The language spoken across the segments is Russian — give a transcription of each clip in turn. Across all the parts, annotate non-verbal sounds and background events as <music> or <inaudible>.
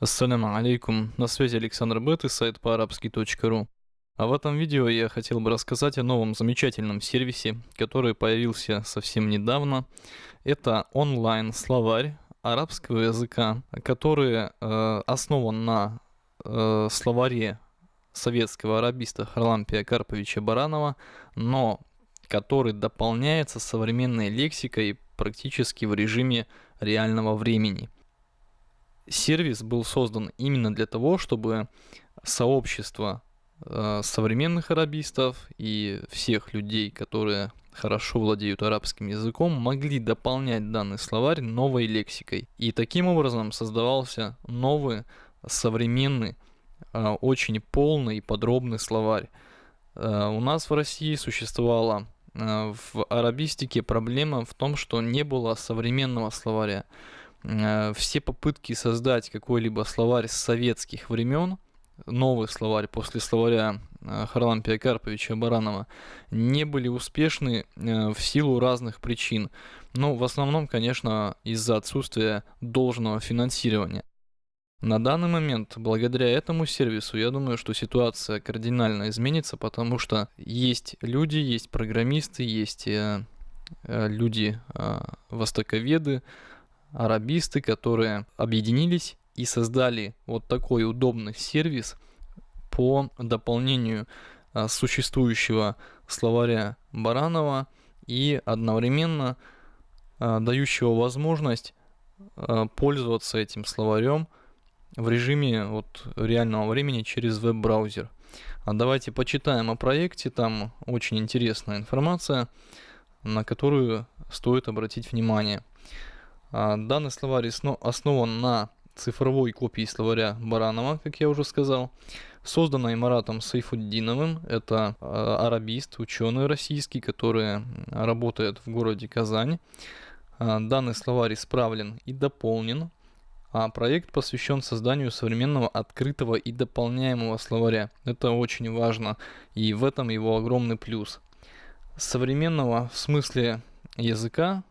Ассаляму алейкум, на связи Александр Бет и сайт по-арабски.ру. А в этом видео я хотел бы рассказать о новом замечательном сервисе, который появился совсем недавно. Это онлайн-словарь арабского языка, который э, основан на э, словаре советского арабиста Харлампия Карповича Баранова, но который дополняется современной лексикой практически в режиме реального времени. Сервис был создан именно для того, чтобы сообщество э, современных арабистов и всех людей, которые хорошо владеют арабским языком, могли дополнять данный словарь новой лексикой. И таким образом создавался новый, современный, э, очень полный и подробный словарь. Э, у нас в России существовала э, в арабистике проблема в том, что не было современного словаря. Э, все попытки создать какой-либо словарь с советских времен, новый словарь после словаря э, Харлампия Карповича Баранова, не были успешны э, в силу разных причин. Ну, в основном, конечно, из-за отсутствия должного финансирования. На данный момент, благодаря этому сервису, я думаю, что ситуация кардинально изменится, потому что есть люди, есть программисты, есть люди, востоковеды, арабисты, которые объединились и создали вот такой удобный сервис по дополнению а, существующего словаря Баранова и одновременно а, дающего возможность а, пользоваться этим словарем в режиме вот реального времени через веб-браузер. А давайте почитаем о проекте, там очень интересная информация, на которую стоит обратить внимание. А, данный словарь основан на цифровой копии словаря Баранова, как я уже сказал, созданной Маратом Сайфуддиновым. Это а, арабист, ученый российский, который работает в городе Казань. А, данный словарь исправлен и дополнен, а проект посвящен созданию современного открытого и дополняемого словаря. Это очень важно, и в этом его огромный плюс. Современного в смысле языка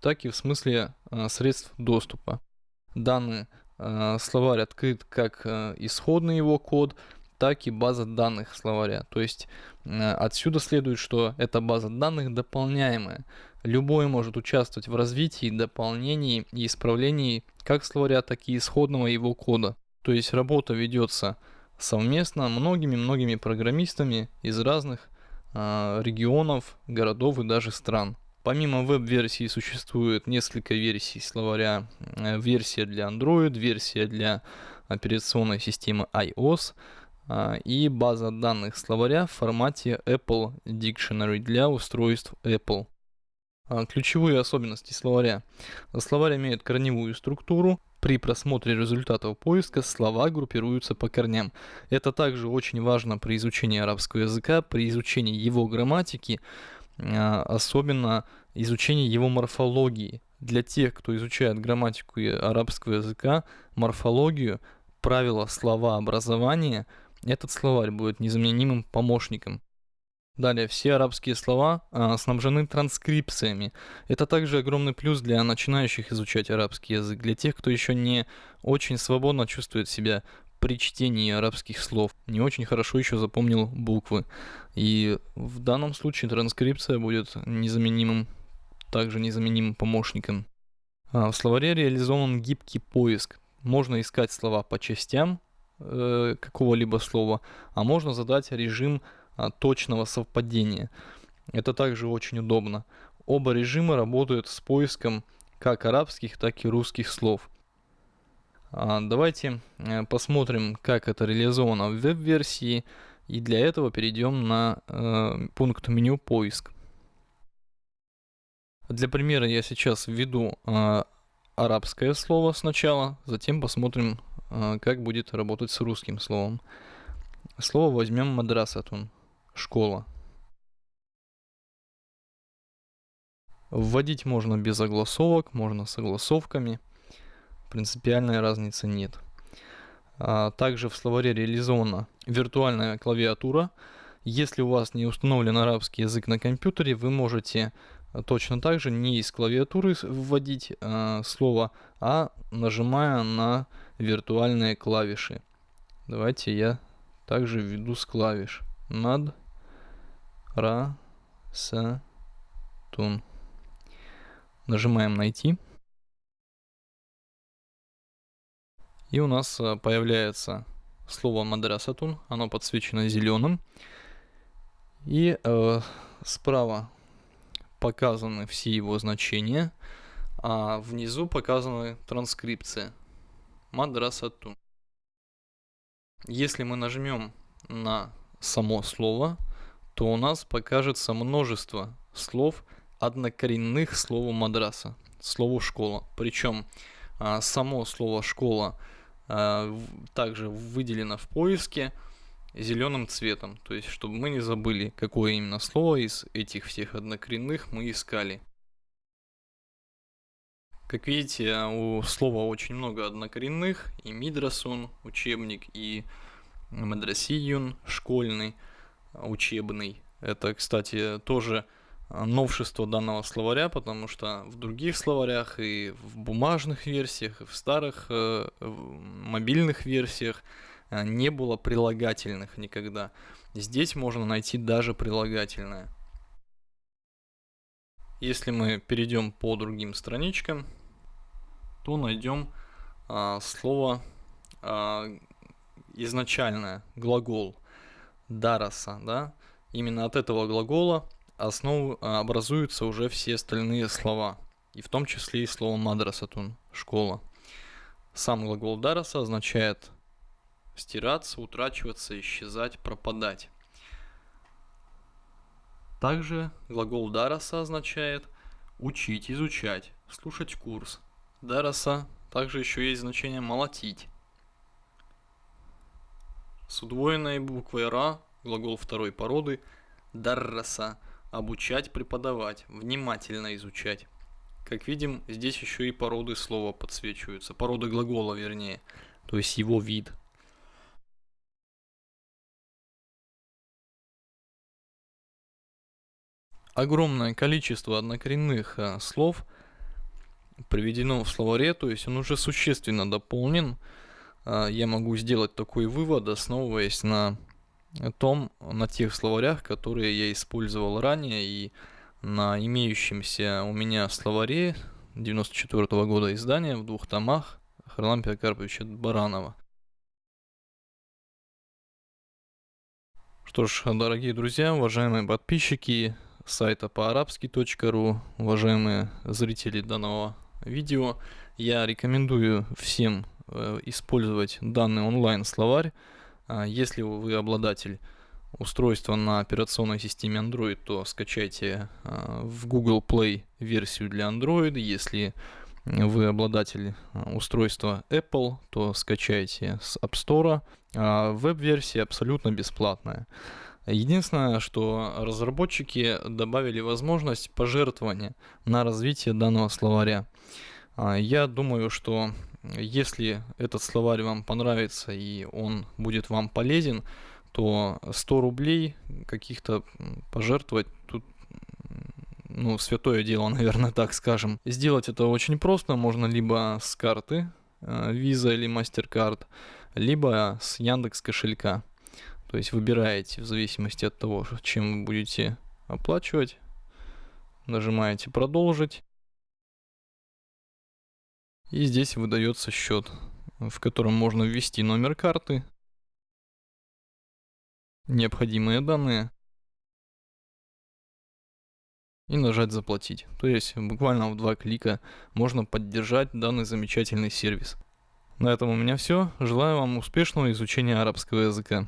так и в смысле э, средств доступа. Данный э, словарь открыт как э, исходный его код, так и база данных словаря. То есть отсюда следует, что эта база данных дополняемая. Любой может участвовать в развитии, дополнении и исправлении как словаря, так и исходного его кода. То есть работа ведется совместно многими-многими программистами из разных регионов, городов и даже стран. Помимо веб-версии существует несколько версий словаря. Э, версия для Android, версия для операционной системы iOS а, и база данных словаря в формате Apple Dictionary для устройств Apple. А, ключевые особенности словаря. Словарь имеет корневую структуру. При просмотре результатов поиска слова группируются по корням. Это также очень важно при изучении арабского языка, при изучении его грамматики, особенно изучение его морфологии. Для тех, кто изучает грамматику арабского языка, морфологию, правила слова образования, этот словарь будет незаменимым помощником. Далее, все арабские слова а, снабжены транскрипциями. Это также огромный плюс для начинающих изучать арабский язык, для тех, кто еще не очень свободно чувствует себя при чтении арабских слов не очень хорошо еще запомнил буквы. И в данном случае транскрипция будет незаменимым, также незаменимым помощником. А в словаре реализован гибкий поиск. Можно искать слова по частям э, какого-либо слова, а можно задать режим а, точного совпадения. Это также очень удобно. Оба режима работают с поиском как арабских, так и русских слов. А, давайте э, посмотрим, как это реализовано в веб-версии. И для этого перейдем на э, пункт меню «Поиск». Для примера я сейчас введу э, арабское слово сначала, затем посмотрим, э, как будет работать с русским словом. Слово возьмем мадрасатун, школа. Вводить можно без огласовок, можно с огласовками – принципиальной разницы нет. А, также в словаре реализована виртуальная клавиатура. Если у вас не установлен арабский язык на компьютере, вы можете точно так же не из клавиатуры вводить э, слово, а нажимая на виртуальные клавиши. Давайте я также введу с клавиш. Над, ра, с, тун. Нажимаем найти. И у нас э, появляется слово мадрасатун, оно подсвечено зеленым. И э, справа показаны все его значения, а внизу показаны транскрипция мадрасатун. Если мы нажмем на само слово, то у нас покажется множество слов, однокоренных слову мадраса, слову школа. Причем а, само слово школа также выделено в поиске зеленым цветом. То есть, чтобы мы не забыли, какое именно слово из этих всех однокоренных мы искали. Как видите, у слова очень много однокоренных. И Мидрасун, учебник, и Мадрасиюн, школьный, учебный. Это, кстати, тоже новшество данного словаря, потому что в других словарях и в бумажных версиях, и в старых э, мобильных версиях э, не было прилагательных никогда. Здесь можно найти даже прилагательное. Если мы перейдем по другим страничкам, то найдем э, слово э, изначальное, глагол дараса, да, именно от этого глагола основу образуются уже все остальные слова, и в том числе и слово мадрасатун, школа. Сам глагол дараса означает стираться, утрачиваться, исчезать, пропадать. Также глагол дараса означает учить, изучать, слушать курс. Дараса также еще есть значение молотить. С удвоенной буквой ра глагол второй породы дарраса обучать, преподавать, внимательно изучать. Как видим, здесь еще и породы слова подсвечиваются, породы глагола вернее, то есть его вид. Огромное количество однокоренных а, слов приведено в словаре, то есть он уже существенно дополнен. А, я могу сделать такой вывод, основываясь на том, на тех словарях, которые я использовал ранее и на имеющемся у меня словаре 94 -го года издания в двух томах Харлампия Карповича Баранова. Что ж, дорогие друзья, уважаемые подписчики сайта по-арабски.ру, уважаемые зрители данного видео, я рекомендую всем э, использовать данный онлайн-словарь, если вы обладатель устройства на операционной системе Android, то скачайте а, в Google Play версию для Android. Если вы обладатель а, устройства Apple, то скачайте с App Store. Веб-версия абсолютно бесплатная. Единственное, что разработчики добавили возможность пожертвования на развитие данного словаря. Я думаю, что если этот словарь вам понравится и он будет вам полезен, то 100 рублей каких-то пожертвовать тут ну, святое дело, <laughs> наверное, так скажем. Сделать это очень просто, можно либо с карты, э, Visa или MasterCard, либо с Яндекс кошелька. То есть выбираете в зависимости от того, чем вы будете оплачивать, нажимаете продолжить и здесь выдается счет, в котором можно ввести номер карты, необходимые данные и нажать заплатить. То есть буквально в два клика можно поддержать данный замечательный сервис. На этом у меня все. Желаю вам успешного изучения арабского языка.